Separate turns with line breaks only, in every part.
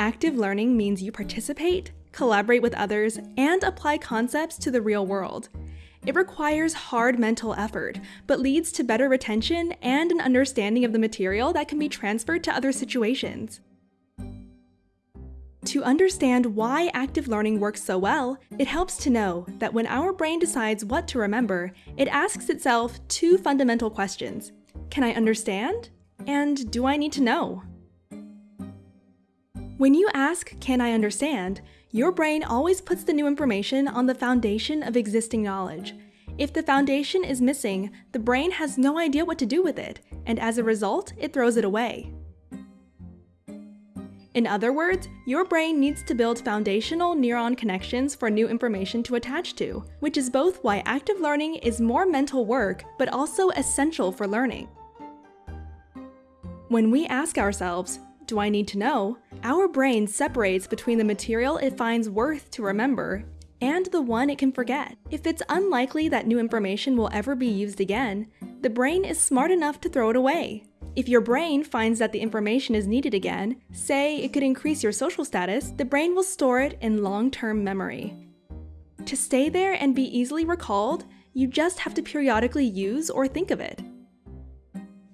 Active learning means you participate, collaborate with others, and apply concepts to the real world. It requires hard mental effort, but leads to better retention and an understanding of the material that can be transferred to other situations. To understand why active learning works so well, it helps to know that when our brain decides what to remember, it asks itself two fundamental questions. Can I understand? And do I need to know? When you ask, can I understand, your brain always puts the new information on the foundation of existing knowledge. If the foundation is missing, the brain has no idea what to do with it, and as a result, it throws it away. In other words, your brain needs to build foundational neuron connections for new information to attach to, which is both why active learning is more mental work, but also essential for learning. When we ask ourselves, do I need to know? Our brain separates between the material it finds worth to remember and the one it can forget. If it's unlikely that new information will ever be used again, the brain is smart enough to throw it away. If your brain finds that the information is needed again, say it could increase your social status, the brain will store it in long-term memory. To stay there and be easily recalled, you just have to periodically use or think of it.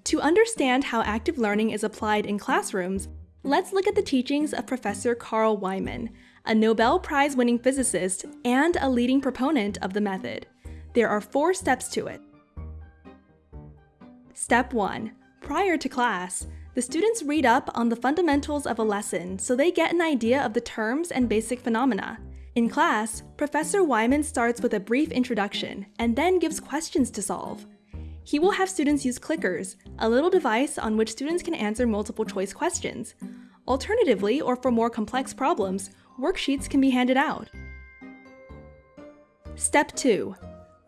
To understand how active learning is applied in classrooms, let's look at the teachings of Professor Carl Wieman, a Nobel Prize-winning physicist and a leading proponent of the method. There are four steps to it. Step 1. Prior to class, the students read up on the fundamentals of a lesson so they get an idea of the terms and basic phenomena. In class, Professor Wieman starts with a brief introduction and then gives questions to solve. He will have students use clickers, a little device on which students can answer multiple choice questions. Alternatively, or for more complex problems, worksheets can be handed out. Step 2.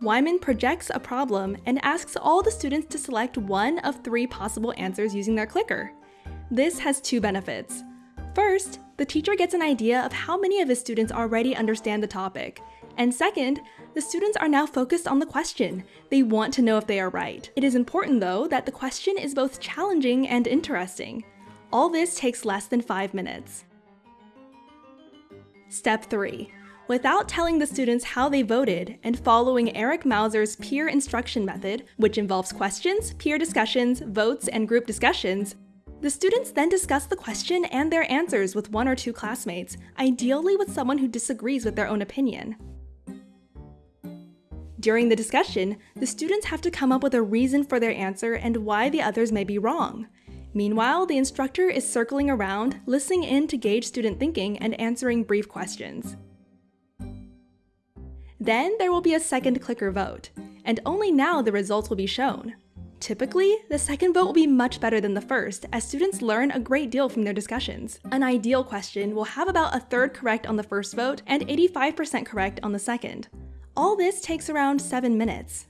Wieman projects a problem and asks all the students to select one of three possible answers using their clicker. This has two benefits. First, the teacher gets an idea of how many of his students already understand the topic. And second, the students are now focused on the question. They want to know if they are right. It is important though that the question is both challenging and interesting. All this takes less than five minutes. Step 3. Without telling the students how they voted and following Eric Mazur's peer instruction method, which involves questions, peer discussions, votes, and group discussions, the students then discuss the question and their answers with one or two classmates, ideally with someone who disagrees with their own opinion. During the discussion, the students have to come up with a reason for their answer and why the others may be wrong. Meanwhile, the instructor is circling around, listening in to gauge student thinking and answering brief questions. Then there will be a second clicker vote, and only now the results will be shown. Typically, the second vote will be much better than the first, as students learn a great deal from their discussions. An ideal question will have about a third correct on the first vote and 85% correct on the second. All this takes around 7 minutes.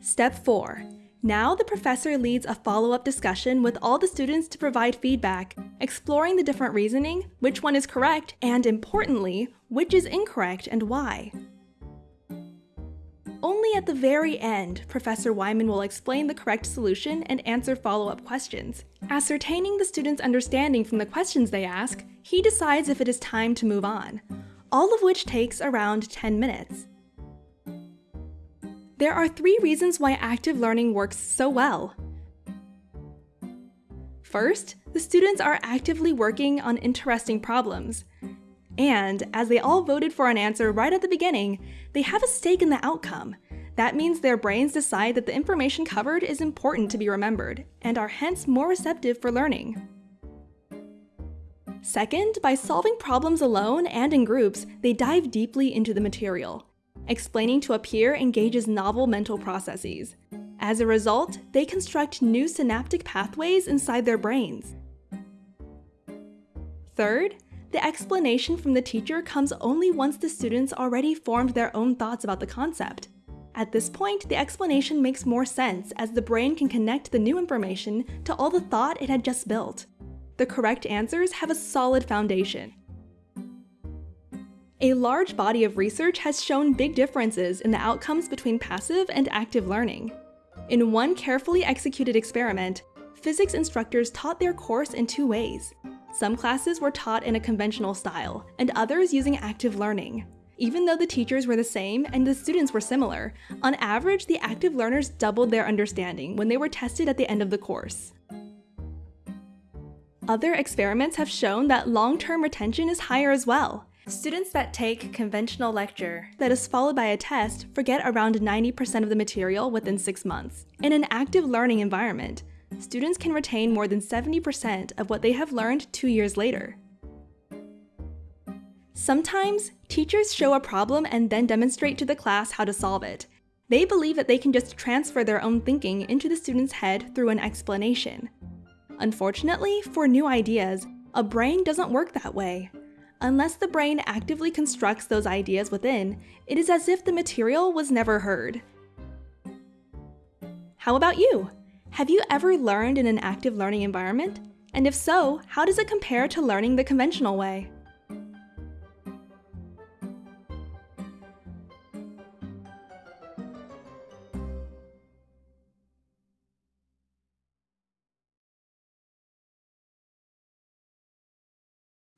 Step 4. Now the professor leads a follow-up discussion with all the students to provide feedback, exploring the different reasoning, which one is correct, and importantly, which is incorrect and why. Only at the very end, Professor Wieman will explain the correct solution and answer follow-up questions. Ascertaining the students' understanding from the questions they ask, he decides if it is time to move on, all of which takes around 10 minutes. There are three reasons why active learning works so well. First, the students are actively working on interesting problems. And, as they all voted for an answer right at the beginning, they have a stake in the outcome. That means their brains decide that the information covered is important to be remembered, and are hence more receptive for learning. Second, by solving problems alone and in groups, they dive deeply into the material. Explaining to a peer engages novel mental processes. As a result, they construct new synaptic pathways inside their brains. Third, the explanation from the teacher comes only once the students already formed their own thoughts about the concept. At this point, the explanation makes more sense as the brain can connect the new information to all the thought it had just built. The correct answers have a solid foundation, a large body of research has shown big differences in the outcomes between passive and active learning. In one carefully executed experiment, physics instructors taught their course in two ways. Some classes were taught in a conventional style, and others using active learning. Even though the teachers were the same and the students were similar, on average, the active learners doubled their understanding when they were tested at the end of the course. Other experiments have shown that long-term retention is higher as well. Students that take conventional lecture that is followed by a test forget around 90% of the material within six months. In an active learning environment, students can retain more than 70% of what they have learned two years later. Sometimes, teachers show a problem and then demonstrate to the class how to solve it. They believe that they can just transfer their own thinking into the student's head through an explanation. Unfortunately, for new ideas, a brain doesn't work that way. Unless the brain actively constructs those ideas within, it is as if the material was never heard. How about you? Have you ever learned in an active learning environment? And if so, how does it compare to learning the conventional way?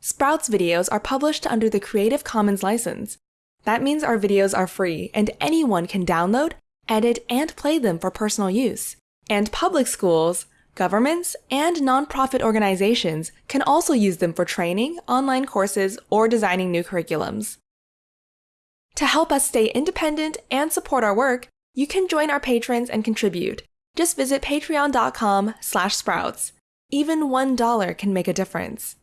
Sprouts videos are published under the Creative Commons license. That means our videos are free and anyone can download, edit, and play them for personal use. And public schools, governments, and nonprofit organizations can also use them for training, online courses, or designing new curriculums. To help us stay independent and support our work, you can join our patrons and contribute. Just visit patreon.com slash sprouts. Even $1 can make a difference.